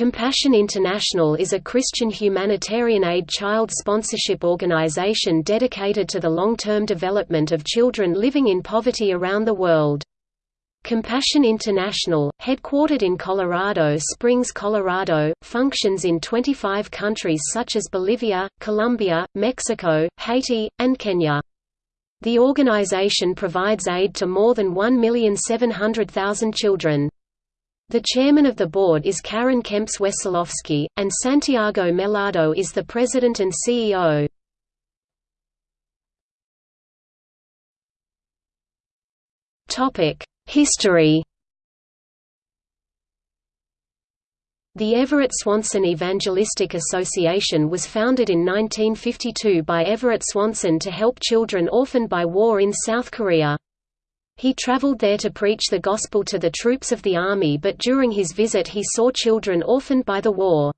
Compassion International is a Christian humanitarian aid child sponsorship organization dedicated to the long-term development of children living in poverty around the world. Compassion International, headquartered in Colorado Springs, Colorado, functions in 25 countries such as Bolivia, Colombia, Mexico, Haiti, and Kenya. The organization provides aid to more than 1,700,000 children. The chairman of the board is Karen Kempis Wesolowski, and Santiago Mellado is the president and CEO. History The Everett Swanson Evangelistic Association was founded in 1952 by Everett Swanson to help children orphaned by war in South Korea. He traveled there to preach the gospel to the troops of the army but during his visit he saw children orphaned by the war.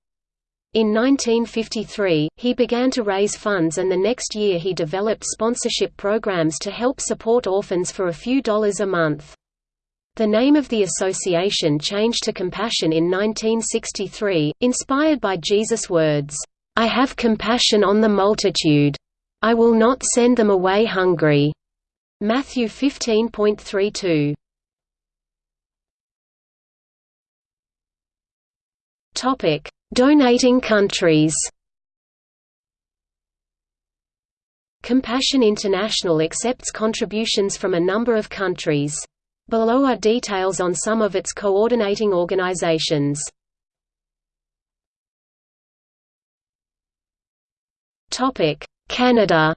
In 1953, he began to raise funds and the next year he developed sponsorship programs to help support orphans for a few dollars a month. The name of the association changed to Compassion in 1963, inspired by Jesus' words, "'I have compassion on the multitude. I will not send them away hungry.' Matthew 15.32 Topic: Donating countries. Compassion International accepts contributions from a number of countries. Below are details on some of its coordinating organizations. Topic: Canada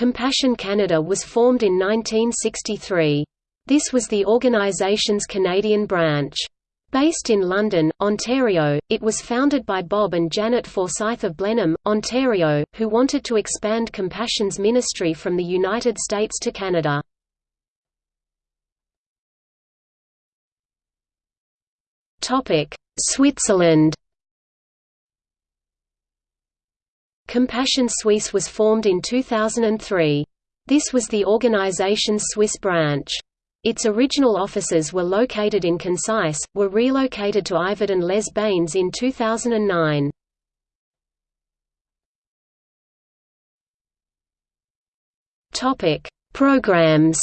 Compassion Canada was formed in 1963. This was the organization's Canadian branch. Based in London, Ontario, it was founded by Bob and Janet Forsyth of Blenheim, Ontario, who wanted to expand Compassion's ministry from the United States to Canada. Switzerland Compassion Suisse was formed in 2003. This was the organization's Swiss branch. Its original offices were located in Concise, were relocated to Yverdon les Bains in 2009. Programs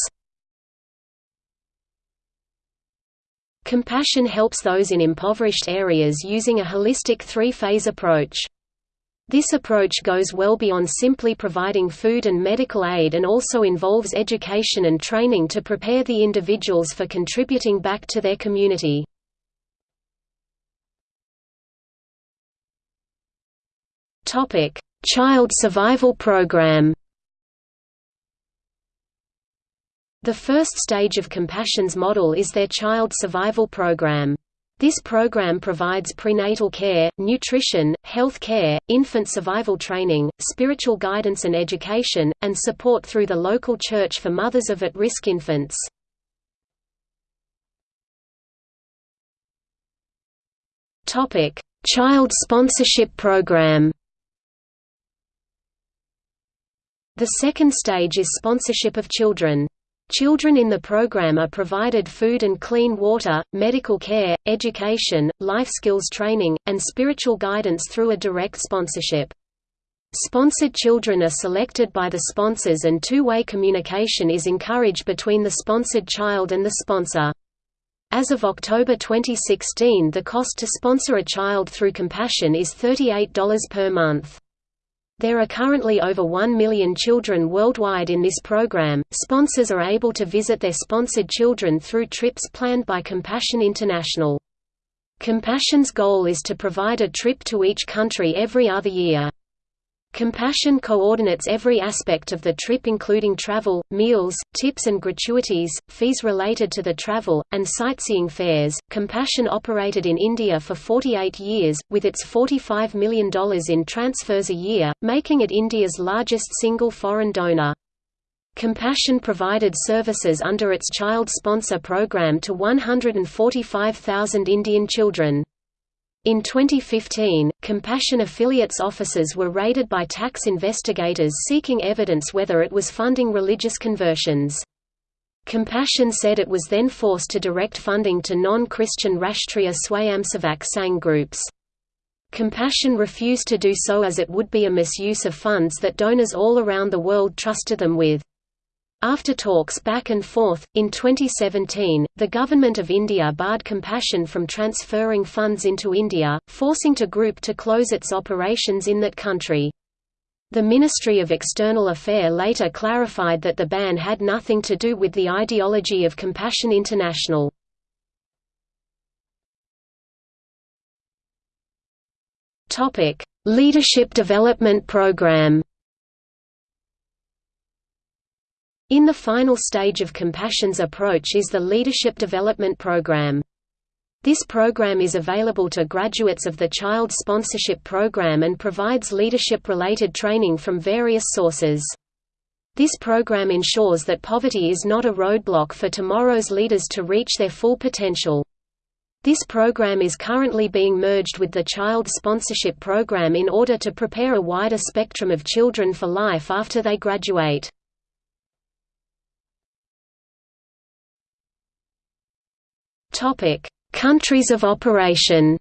Compassion helps those in impoverished areas using a holistic three-phase approach. This approach goes well beyond simply providing food and medical aid and also involves education and training to prepare the individuals for contributing back to their community. Child Survival Program The first stage of Compassion's model is their Child Survival Program. This program provides prenatal care, nutrition, health care, infant survival training, spiritual guidance and education, and support through the local church for mothers of at-risk infants. Child Sponsorship Program The second stage is sponsorship of children. Children in the program are provided food and clean water, medical care, education, life skills training, and spiritual guidance through a direct sponsorship. Sponsored children are selected by the sponsors and two-way communication is encouraged between the sponsored child and the sponsor. As of October 2016 the cost to sponsor a child through Compassion is $38 per month. There are currently over 1 million children worldwide in this program. Sponsors are able to visit their sponsored children through trips planned by Compassion International. Compassion's goal is to provide a trip to each country every other year. Compassion coordinates every aspect of the trip including travel, meals, tips and gratuities, fees related to the travel, and sightseeing fares. Compassion operated in India for 48 years, with its $45 million in transfers a year, making it India's largest single foreign donor. Compassion provided services under its child sponsor program to 145,000 Indian children. In 2015, Compassion affiliates offices were raided by tax investigators seeking evidence whether it was funding religious conversions. Compassion said it was then forced to direct funding to non-Christian Rashtriya Swayamsevak Sangh groups. Compassion refused to do so as it would be a misuse of funds that donors all around the world trusted them with. After talks back and forth, in 2017, the Government of India barred Compassion from transferring funds into India, forcing to group to close its operations in that country. The Ministry of External Affairs later clarified that the ban had nothing to do with the ideology of Compassion International. Leadership Development Program. In the final stage of Compassion's approach is the Leadership Development Program. This program is available to graduates of the Child Sponsorship Program and provides leadership-related training from various sources. This program ensures that poverty is not a roadblock for tomorrow's leaders to reach their full potential. This program is currently being merged with the Child Sponsorship Program in order to prepare a wider spectrum of children for life after they graduate. Countries of operation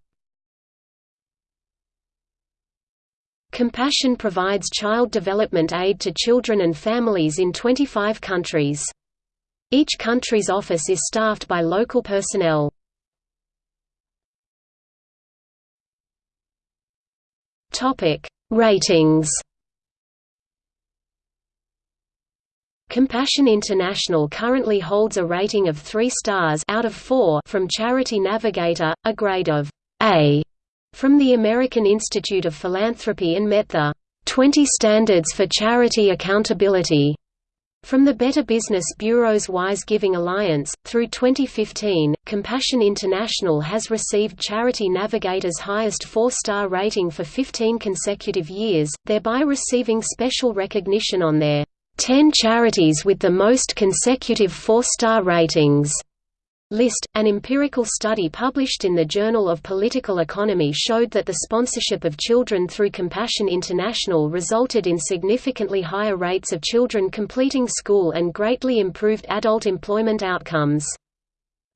Compassion provides child development aid to children and families in 25 countries. Each country's office is staffed by local personnel. Topic: Ratings. Compassion International currently holds a rating of 3 stars out of 4 from Charity Navigator, a grade of A from the American Institute of Philanthropy and met the 20 Standards for Charity Accountability from the Better Business Bureau's Wise Giving Alliance, through 2015, Compassion International has received Charity Navigator's highest four-star rating for 15 consecutive years, thereby receiving special recognition on their 10 charities with the most consecutive four-star ratings list. An empirical study published in the Journal of Political Economy showed that the sponsorship of children through Compassion International resulted in significantly higher rates of children completing school and greatly improved adult employment outcomes.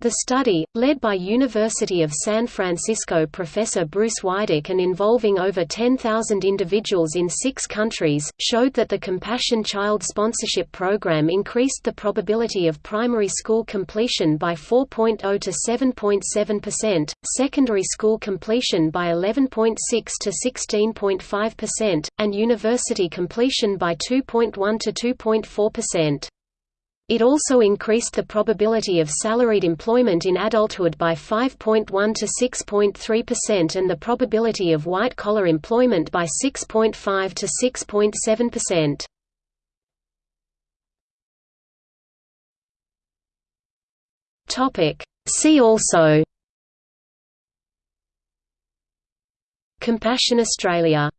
The study, led by University of San Francisco professor Bruce Wydick and involving over 10,000 individuals in six countries, showed that the Compassion Child Sponsorship Program increased the probability of primary school completion by 4.0 to 7.7%, secondary school completion by 11.6 to 16.5%, and university completion by 2.1 to 2.4%. It also increased the probability of salaried employment in adulthood by 5.1 to 6.3% and the probability of white-collar employment by 6.5 to 6.7%. Topic. See also Compassion Australia